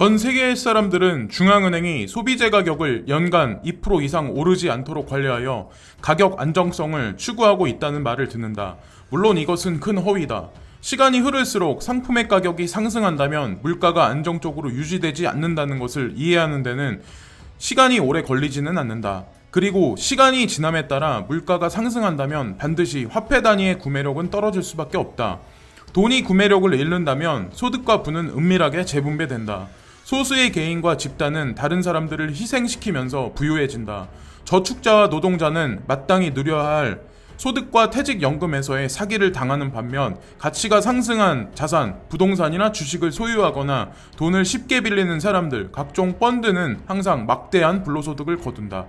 전 세계의 사람들은 중앙은행이 소비재 가격을 연간 2% 이상 오르지 않도록 관리하여 가격 안정성을 추구하고 있다는 말을 듣는다. 물론 이것은 큰 허위다. 시간이 흐를수록 상품의 가격이 상승한다면 물가가 안정적으로 유지되지 않는다는 것을 이해하는 데는 시간이 오래 걸리지는 않는다. 그리고 시간이 지남에 따라 물가가 상승한다면 반드시 화폐 단위의 구매력은 떨어질 수밖에 없다. 돈이 구매력을 잃는다면 소득과 부는 은밀하게 재분배된다. 소수의 개인과 집단은 다른 사람들을 희생시키면서 부유해진다. 저축자와 노동자는 마땅히 누려야 할 소득과 퇴직연금에서의 사기를 당하는 반면 가치가 상승한 자산, 부동산이나 주식을 소유하거나 돈을 쉽게 빌리는 사람들, 각종 펀드는 항상 막대한 불로소득을 거둔다.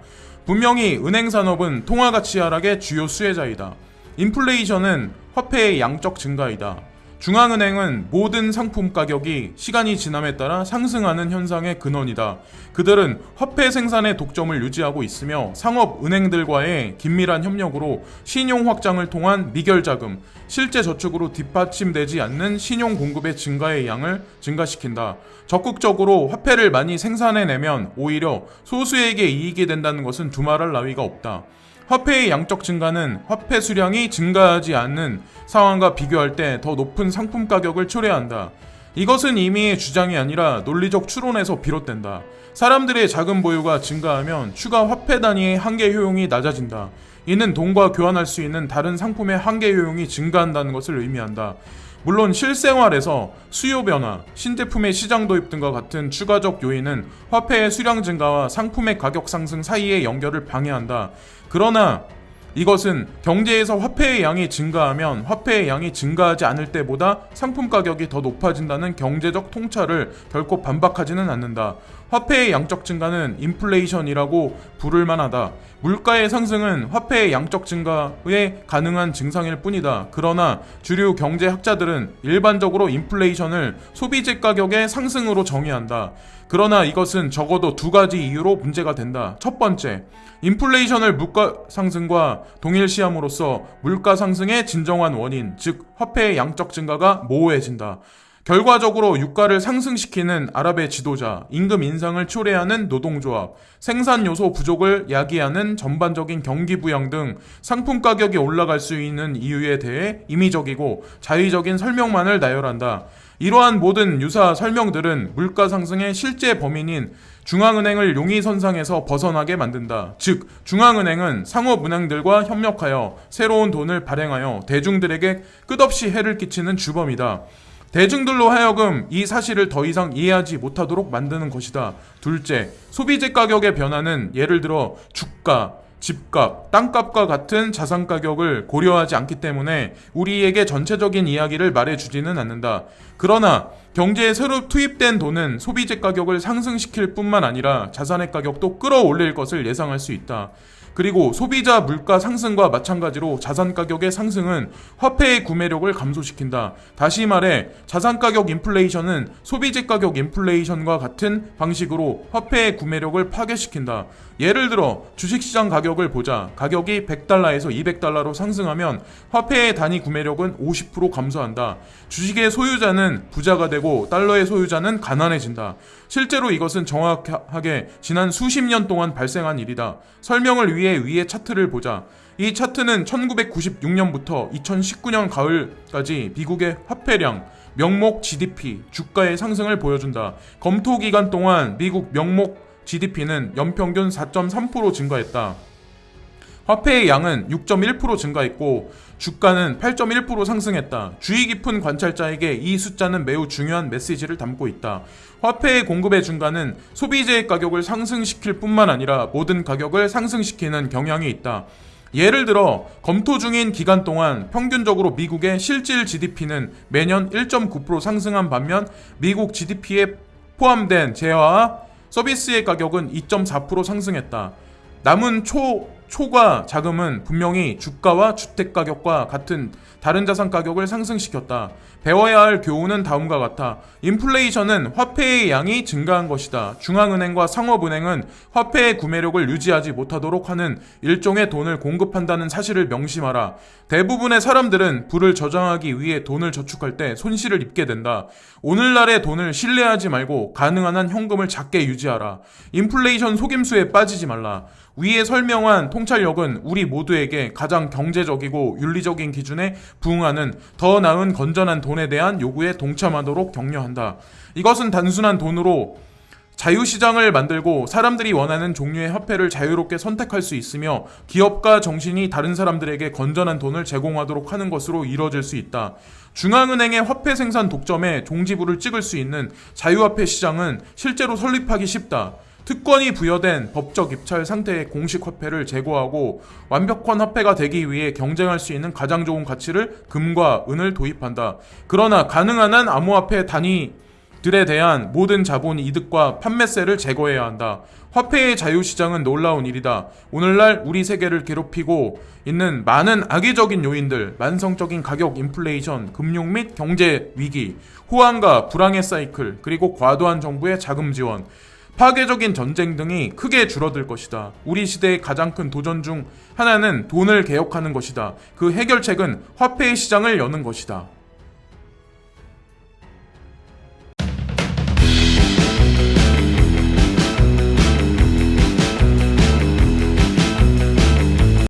분명히 은행 산업은 통화가치 하락의 주요 수혜자이다. 인플레이션은 화폐의 양적 증가이다. 중앙은행은 모든 상품 가격이 시간이 지남에 따라 상승하는 현상의 근원이다. 그들은 화폐 생산의 독점을 유지하고 있으며 상업 은행들과의 긴밀한 협력으로 신용 확장을 통한 미결 자금, 실제 저축으로 뒷받침되지 않는 신용 공급의 증가의 양을 증가시킨다. 적극적으로 화폐를 많이 생산해내면 오히려 소수에게 이익이 된다는 것은 두말할 나위가 없다. 화폐의 양적 증가는 화폐 수량이 증가하지 않는 상황과 비교할 때 더 높은 상품 가격을 초래한다. 이것은 이미 주장이 아니라 논리적 추론에서 비롯된다. 사람들의 자금 보유가 증가하면 추가 화폐 단위의 한계 효용이 낮아진다. 이는 돈과 교환할 수 있는 다른 상품의 한계 효용이 증가한다는 것을 의미한다. 물론 실생활에서 수요 변화, 신제품의 시장 도입 등과 같은 추가적 요인은 화폐의 수량 증가와 상품의 가격 상승 사이의 연결을 방해한다. 그러나 이것은 경제에서 화폐의 양이 증가하면 화폐의 양이 증가하지 않을 때보다 상품 가격이 더 높아진다는 경제적 통찰을 결코 반박하지는 않는다. 화폐의 양적 증가는 인플레이션이라고 부를 만하다. 물가의 상승은 화폐의 양적 증가에 가능한 증상일 뿐이다. 그러나 주류 경제학자들은 일반적으로 인플레이션을 소비재 가격의 상승으로 정의한다. 그러나 이것은 적어도 두 가지 이유로 문제가 된다. 첫 번째, 인플레이션을 물가 상승과 동일시함으로써 물가 상승의 진정한 원인, 즉 화폐의 양적 증가가 모호해진다. 결과적으로 유가를 상승시키는 아랍의 지도자, 임금 인상을 초래하는 노동조합, 생산 요소 부족을 야기하는 전반적인 경기 부양 등 상품 가격이 올라갈 수 있는 이유에 대해 임의적이고 자의적인 설명만을 나열한다. 이러한 모든 유사 설명들은 물가 상승의 실제 범인인 중앙은행을 용의선상에서 벗어나게 만든다. 즉, 중앙은행은 상업은행들과 협력하여 새로운 돈을 발행하여 대중들에게 끝없이 해를 끼치는 주범이다. 대중들로 하여금 이 사실을 더 이상 이해하지 못하도록 만드는 것이다. 둘째, 소비재 가격의 변화는 예를 들어 주가, 집값, 땅값과 같은 자산 가격을 고려하지 않기 때문에 우리에게 전체적인 이야기를 말해주지는 않는다. 그러나 경제에 새로 투입된 돈은 소비재 가격을 상승시킬 뿐만 아니라 자산의 가격도 끌어올릴 것을 예상할 수 있다. 그리고 소비자 물가 상승과 마찬가지로 자산 가격의 상승은 화폐의 구매력을 감소시킨다. 다시 말해 자산 가격 인플레이션은 소비재 가격 인플레이션과 같은 방식으로 화폐의 구매력을 파괴시킨다. 예를 들어 주식시장 가격을 보자. 가격이 100달러에서 200달러로 상승하면 화폐의 단위 구매력은 50% 감소한다. 주식의 소유자는 부자가 되고 달러의 소유자는 가난해진다. 실제로 이것은 정확하게 지난 수십 년 동안 발생한 일이다. 설명을 위해 위의 차트를 보자. 이 차트는 1996년부터 2019년 가을까지 미국의 화폐량, 명목 GDP, 주가의 상승을 보여준다. 검토 기간 동안 미국 명목 GDP는 연평균 4.3% 증가했다. 화폐의 양은 6.1% 증가했고 주가는 8.1% 상승했다. 주의 깊은 관찰자에게 이 숫자는 매우 중요한 메시지를 담고 있다. 화폐의 공급의 증가는 소비재의 가격을 상승시킬 뿐만 아니라 모든 가격을 상승시키는 경향이 있다. 예를 들어 검토 중인 기간 동안 평균적으로 미국의 실질 GDP는 매년 1.9% 상승한 반면 미국 GDP에 포함된 재화와 서비스의 가격은 2.4% 상승했다. 남은 초, 초과 자금은 분명히 주가와 주택 가격과 같은 다른 자산 가격을 상승시켰다. 배워야 할 교훈은 다음과 같아. 인플레이션은 화폐의 양이 증가한 것이다. 중앙은행과 상업은행은 화폐의 구매력을 유지하지 못하도록 하는 일종의 돈을 공급한다는 사실을 명심하라. 대부분의 사람들은 부를 저장하기 위해 돈을 저축할 때 손실을 입게 된다. 오늘날의 돈을 신뢰하지 말고 가능한 한 현금을 작게 유지하라. 인플레이션 속임수에 빠지지 말라. 위에 설명한 통 찰력은 우리 모두에게 가장 경제적이고 윤리적인 기준에 부응하는 더 나은 건전한 돈에 대한 요구에 동참하도록 격려한다. 이것은 단순한 돈으로 자유시장을 만들고 사람들이 원하는 종류의 화폐를 자유롭게 선택할 수 있으며 기업가 정신이 다른 사람들에게 건전한 돈을 제공하도록 하는 것으로 이뤄질 수 있다. 중앙은행의 화폐 생산 독점에 종지부를 찍을 수 있는 자유화폐 시장은 실제로 설립하기 쉽다. 특권이 부여된 법적 입찰 상태의 공식 화폐를 제고하고 완벽한 화폐가 되기 위해 경쟁할 수 있는 가장 좋은 가치를 금과 은을 도입한다. 그러나 가능한 한 암호화폐 단위 들에 대한 모든 자본 이득과 판매세를 제거해야 한다. 화폐의 자유시장은 놀라운 일이다. 오늘날 우리 세계를 괴롭히고 있는 많은 악의적인 요인들, 만성적인 가격 인플레이션, 금융 및 경제 위기, 호황과 불황의 사이클, 그리고 과도한 정부의 자금 지원, 파괴적인 전쟁 등이 크게 줄어들 것이다. 우리 시대의 가장 큰 도전 중 하나는 돈을 개혁하는 것이다. 그 해결책은 화폐의 시장을 여는 것이다.